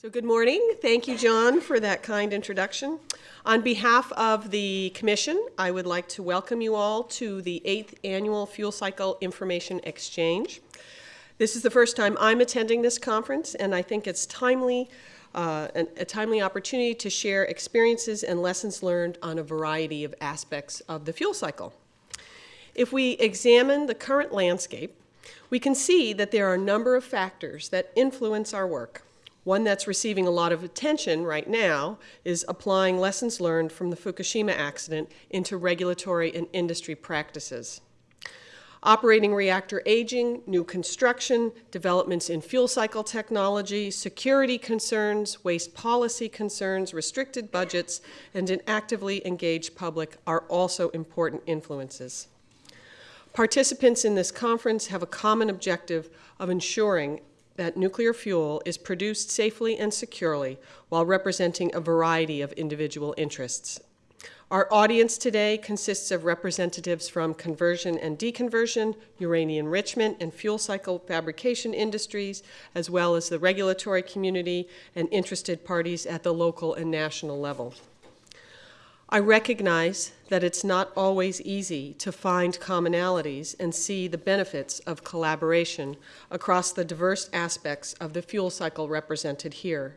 So good morning. Thank you, John, for that kind introduction. On behalf of the Commission, I would like to welcome you all to the eighth annual Fuel Cycle Information Exchange. This is the first time I'm attending this conference, and I think it's timely, uh, an, a timely opportunity to share experiences and lessons learned on a variety of aspects of the fuel cycle. If we examine the current landscape, we can see that there are a number of factors that influence our work. One that's receiving a lot of attention right now is applying lessons learned from the Fukushima accident into regulatory and industry practices. Operating reactor aging, new construction, developments in fuel cycle technology, security concerns, waste policy concerns, restricted budgets, and an actively engaged public are also important influences. Participants in this conference have a common objective of ensuring that nuclear fuel is produced safely and securely while representing a variety of individual interests. Our audience today consists of representatives from conversion and deconversion, uranium enrichment, and fuel cycle fabrication industries, as well as the regulatory community and interested parties at the local and national level. I recognize that it's not always easy to find commonalities and see the benefits of collaboration across the diverse aspects of the fuel cycle represented here.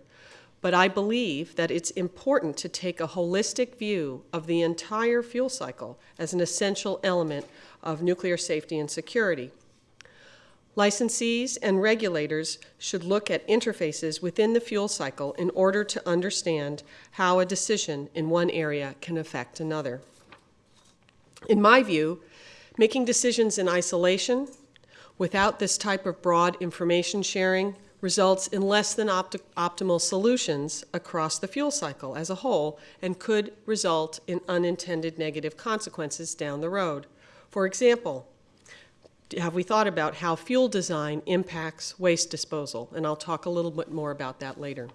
But I believe that it's important to take a holistic view of the entire fuel cycle as an essential element of nuclear safety and security. Licensees and regulators should look at interfaces within the fuel cycle in order to understand how a decision in one area can affect another. In my view, making decisions in isolation without this type of broad information sharing results in less than opt optimal solutions across the fuel cycle as a whole and could result in unintended negative consequences down the road. For example, have we thought about how fuel design impacts waste disposal? And I'll talk a little bit more about that later.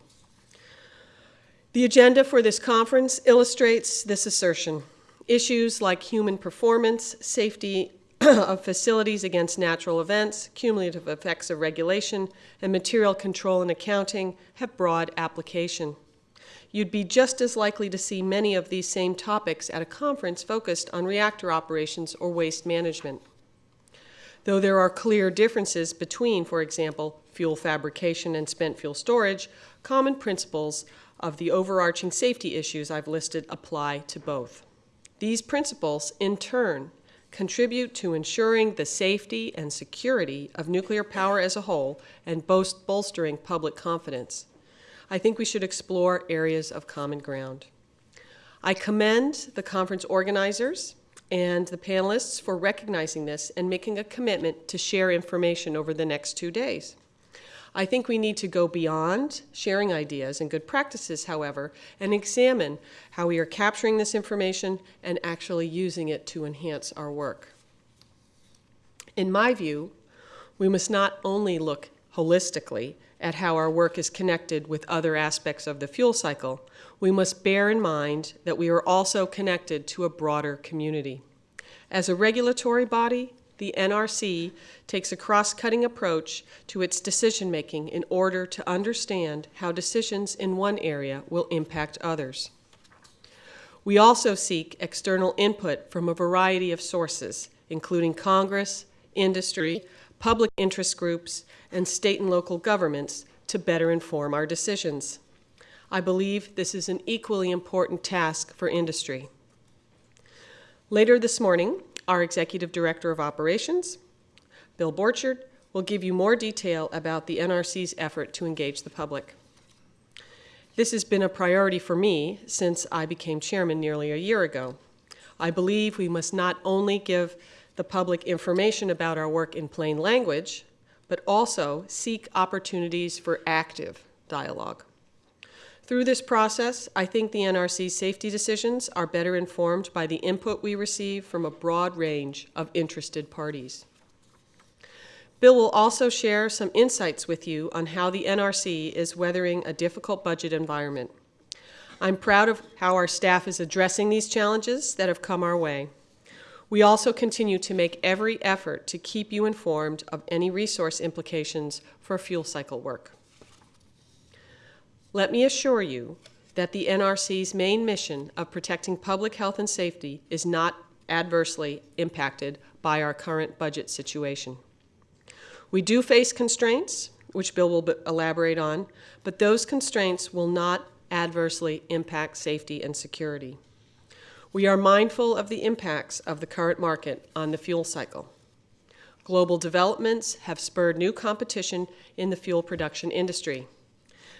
The agenda for this conference illustrates this assertion. Issues like human performance, safety of facilities against natural events, cumulative effects of regulation, and material control and accounting have broad application. You'd be just as likely to see many of these same topics at a conference focused on reactor operations or waste management though there are clear differences between, for example, fuel fabrication and spent fuel storage, common principles of the overarching safety issues I've listed apply to both. These principles, in turn, contribute to ensuring the safety and security of nuclear power as a whole and bolstering public confidence. I think we should explore areas of common ground. I commend the conference organizers and the panelists for recognizing this and making a commitment to share information over the next two days. I think we need to go beyond sharing ideas and good practices, however, and examine how we are capturing this information and actually using it to enhance our work. In my view, we must not only look holistically at how our work is connected with other aspects of the fuel cycle, we must bear in mind that we are also connected to a broader community. As a regulatory body, the NRC takes a cross-cutting approach to its decision-making in order to understand how decisions in one area will impact others. We also seek external input from a variety of sources, including Congress, industry, public interest groups, and state and local governments to better inform our decisions. I believe this is an equally important task for industry. Later this morning, our Executive Director of Operations, Bill Borchard, will give you more detail about the NRC's effort to engage the public. This has been a priority for me since I became chairman nearly a year ago. I believe we must not only give the public information about our work in plain language, but also seek opportunities for active dialogue. Through this process, I think the NRC's safety decisions are better informed by the input we receive from a broad range of interested parties. Bill will also share some insights with you on how the NRC is weathering a difficult budget environment. I'm proud of how our staff is addressing these challenges that have come our way. We also continue to make every effort to keep you informed of any resource implications for fuel cycle work. Let me assure you that the NRC's main mission of protecting public health and safety is not adversely impacted by our current budget situation. We do face constraints, which Bill will elaborate on, but those constraints will not adversely impact safety and security. We are mindful of the impacts of the current market on the fuel cycle. Global developments have spurred new competition in the fuel production industry.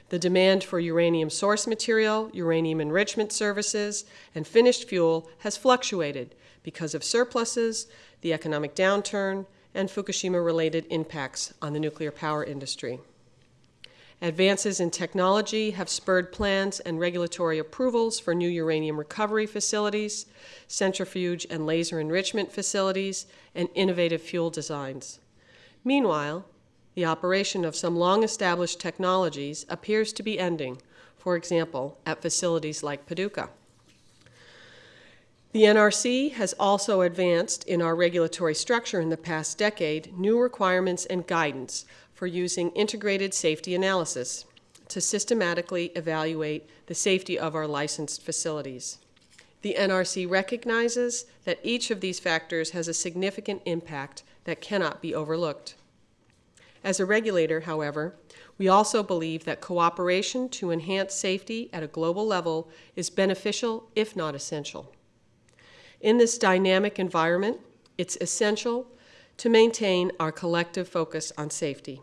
The demand for uranium source material, uranium enrichment services, and finished fuel has fluctuated because of surpluses, the economic downturn, and Fukushima related impacts on the nuclear power industry. Advances in technology have spurred plans and regulatory approvals for new uranium recovery facilities, centrifuge and laser enrichment facilities, and innovative fuel designs. Meanwhile, the operation of some long established technologies appears to be ending, for example, at facilities like Paducah. The NRC has also advanced in our regulatory structure in the past decade new requirements and guidance for using integrated safety analysis to systematically evaluate the safety of our licensed facilities. The NRC recognizes that each of these factors has a significant impact that cannot be overlooked. As a regulator, however, we also believe that cooperation to enhance safety at a global level is beneficial, if not essential. In this dynamic environment, it's essential to maintain our collective focus on safety.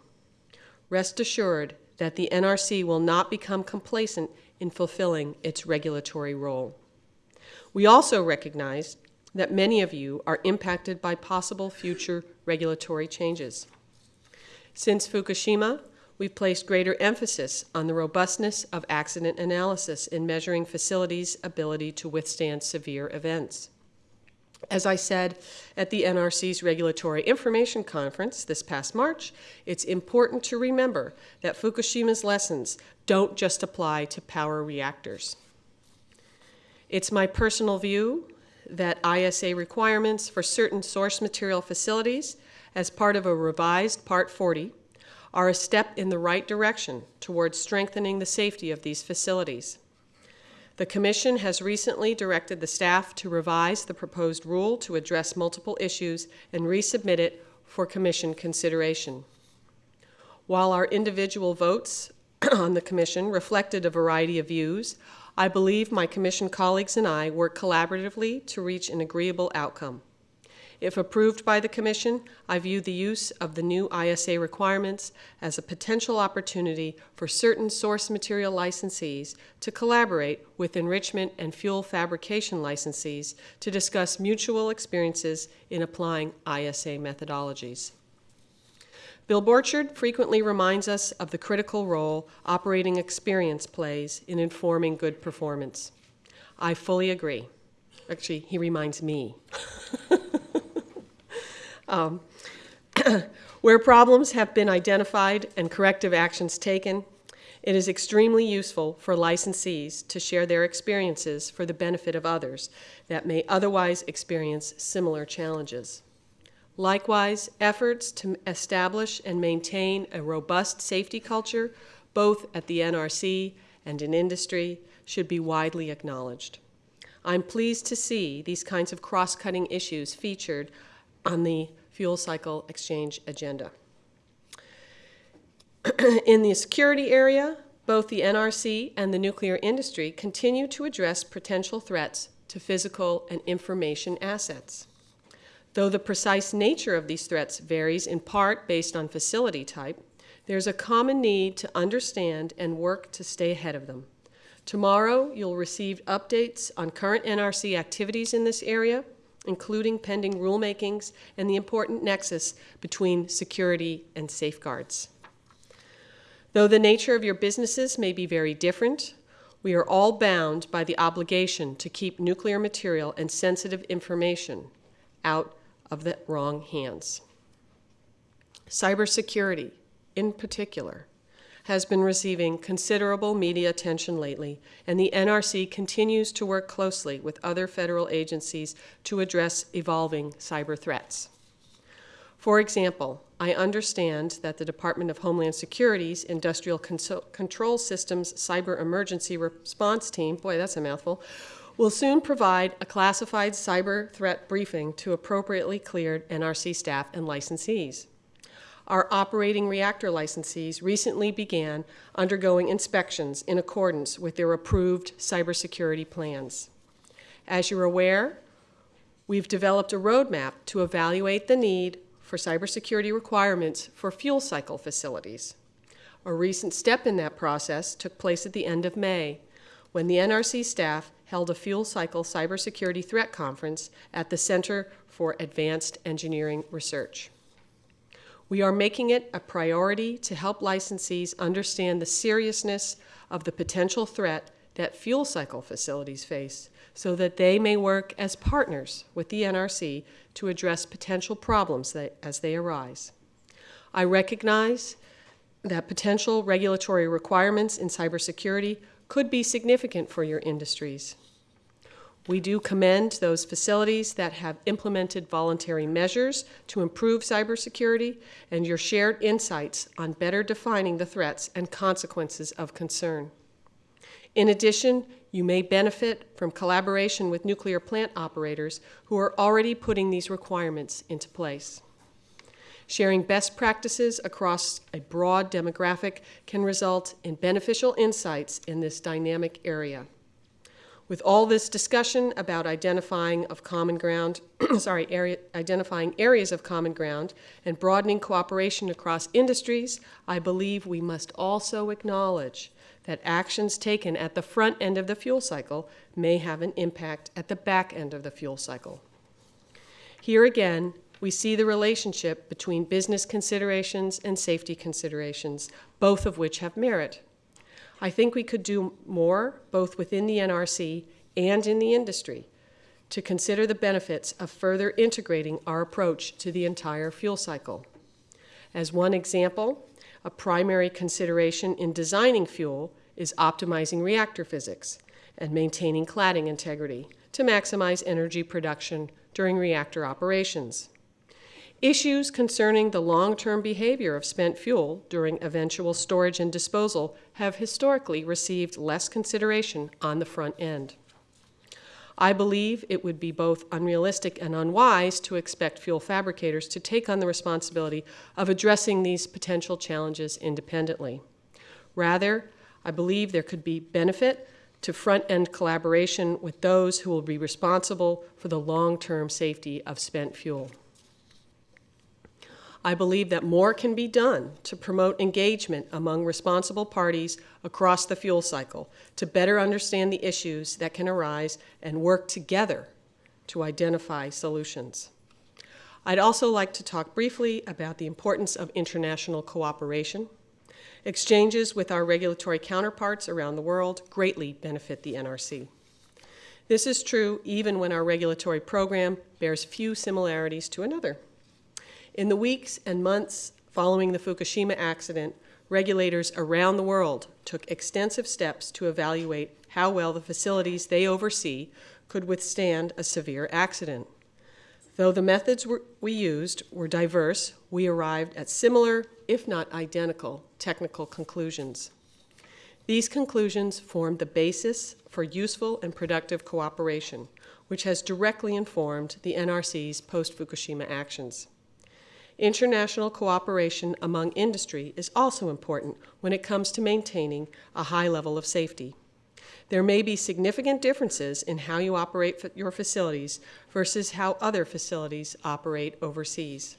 Rest assured that the NRC will not become complacent in fulfilling its regulatory role. We also recognize that many of you are impacted by possible future regulatory changes. Since Fukushima, we've placed greater emphasis on the robustness of accident analysis in measuring facilities' ability to withstand severe events. As I said at the NRC's Regulatory Information Conference this past March, it's important to remember that Fukushima's lessons don't just apply to power reactors. It's my personal view that ISA requirements for certain source material facilities, as part of a revised Part 40, are a step in the right direction towards strengthening the safety of these facilities. The Commission has recently directed the staff to revise the proposed rule to address multiple issues and resubmit it for Commission consideration. While our individual votes on the Commission reflected a variety of views, I believe my Commission colleagues and I worked collaboratively to reach an agreeable outcome. If approved by the Commission, I view the use of the new ISA requirements as a potential opportunity for certain source material licensees to collaborate with enrichment and fuel fabrication licensees to discuss mutual experiences in applying ISA methodologies. Bill Borchard frequently reminds us of the critical role operating experience plays in informing good performance. I fully agree. Actually, he reminds me. Um, where problems have been identified and corrective actions taken, it is extremely useful for licensees to share their experiences for the benefit of others that may otherwise experience similar challenges. Likewise, efforts to establish and maintain a robust safety culture, both at the NRC and in industry, should be widely acknowledged. I'm pleased to see these kinds of cross cutting issues featured on the fuel cycle exchange agenda. In the security area, both the NRC and the nuclear industry continue to address potential threats to physical and information assets. Though the precise nature of these threats varies in part based on facility type, there's a common need to understand and work to stay ahead of them. Tomorrow, you'll receive updates on current NRC activities in this area, including pending rulemakings and the important nexus between security and safeguards. Though the nature of your businesses may be very different, we are all bound by the obligation to keep nuclear material and sensitive information out of the wrong hands. Cybersecurity, in particular, has been receiving considerable media attention lately, and the NRC continues to work closely with other federal agencies to address evolving cyber threats. For example, I understand that the Department of Homeland Security's Industrial Conso- Control Systems Cyber Emergency Response Team, boy, that's a mouthful, will soon provide a classified cyber threat briefing to appropriately cleared NRC staff and licensees. Our operating reactor licensees recently began undergoing inspections in accordance with their approved cybersecurity plans. As you're aware, we've developed a roadmap to evaluate the need for cybersecurity requirements for fuel cycle facilities. A recent step in that process took place at the end of May when the NRC staff held a fuel cycle cybersecurity threat conference at the Center for Advanced Engineering Research. We are making it a priority to help licensees understand the seriousness of the potential threat that fuel cycle facilities face so that they may work as partners with the NRC to address potential problems that, as they arise. I recognize that potential regulatory requirements in cybersecurity could be significant for your industries. We do commend those facilities that have implemented voluntary measures to improve cybersecurity and your shared insights on better defining the threats and consequences of concern. In addition, you may benefit from collaboration with nuclear plant operators who are already putting these requirements into place. Sharing best practices across a broad demographic can result in beneficial insights in this dynamic area. With all this discussion about identifying of common ground, sorry, area, identifying areas of common ground and broadening cooperation across industries, I believe we must also acknowledge that actions taken at the front end of the fuel cycle may have an impact at the back end of the fuel cycle. Here again, we see the relationship between business considerations and safety considerations, both of which have merit. I think we could do more, both within the NRC and in the industry, to consider the benefits of further integrating our approach to the entire fuel cycle. As one example, a primary consideration in designing fuel is optimizing reactor physics and maintaining cladding integrity to maximize energy production during reactor operations. Issues concerning the long-term behavior of spent fuel during eventual storage and disposal have historically received less consideration on the front end. I believe it would be both unrealistic and unwise to expect fuel fabricators to take on the responsibility of addressing these potential challenges independently. Rather, I believe there could be benefit to front end collaboration with those who will be responsible for the long term safety of spent fuel. I believe that more can be done to promote engagement among responsible parties across the fuel cycle to better understand the issues that can arise and work together to identify solutions. I'd also like to talk briefly about the importance of international cooperation. Exchanges with our regulatory counterparts around the world greatly benefit the NRC. This is true even when our regulatory program bears few similarities to another. In the weeks and months following the Fukushima accident, regulators around the world took extensive steps to evaluate how well the facilities they oversee could withstand a severe accident. Though the methods we used were diverse, we arrived at similar, if not identical, technical conclusions. These conclusions formed the basis for useful and productive cooperation, which has directly informed the NRC's post Fukushima actions. International cooperation among industry is also important when it comes to maintaining a high level of safety. There may be significant differences in how you operate your facilities versus how other facilities operate overseas.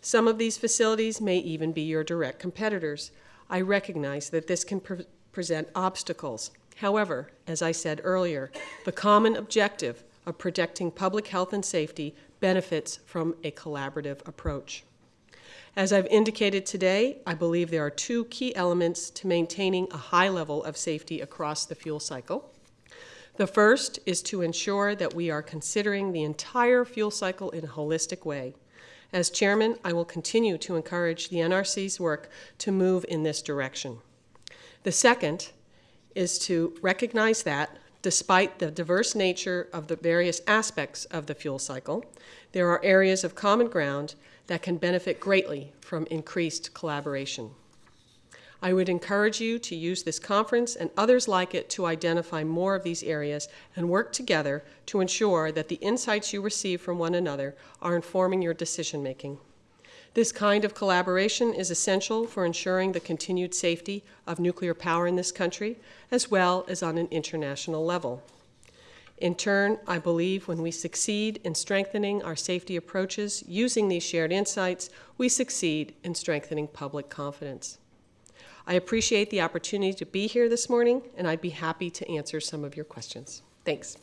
Some of these facilities may even be your direct competitors. I recognize that this can pre present obstacles. However, as I said earlier, the common objective of protecting public health and safety benefits from a collaborative approach. As I've indicated today, I believe there are two key elements to maintaining a high level of safety across the fuel cycle. The first is to ensure that we are considering the entire fuel cycle in a holistic way. As chairman, I will continue to encourage the NRC's work to move in this direction. The second is to recognize that, Despite the diverse nature of the various aspects of the fuel cycle, there are areas of common ground that can benefit greatly from increased collaboration. I would encourage you to use this conference and others like it to identify more of these areas and work together to ensure that the insights you receive from one another are informing your decision making. This kind of collaboration is essential for ensuring the continued safety of nuclear power in this country, as well as on an international level. In turn, I believe when we succeed in strengthening our safety approaches using these shared insights, we succeed in strengthening public confidence. I appreciate the opportunity to be here this morning, and I'd be happy to answer some of your questions. Thanks.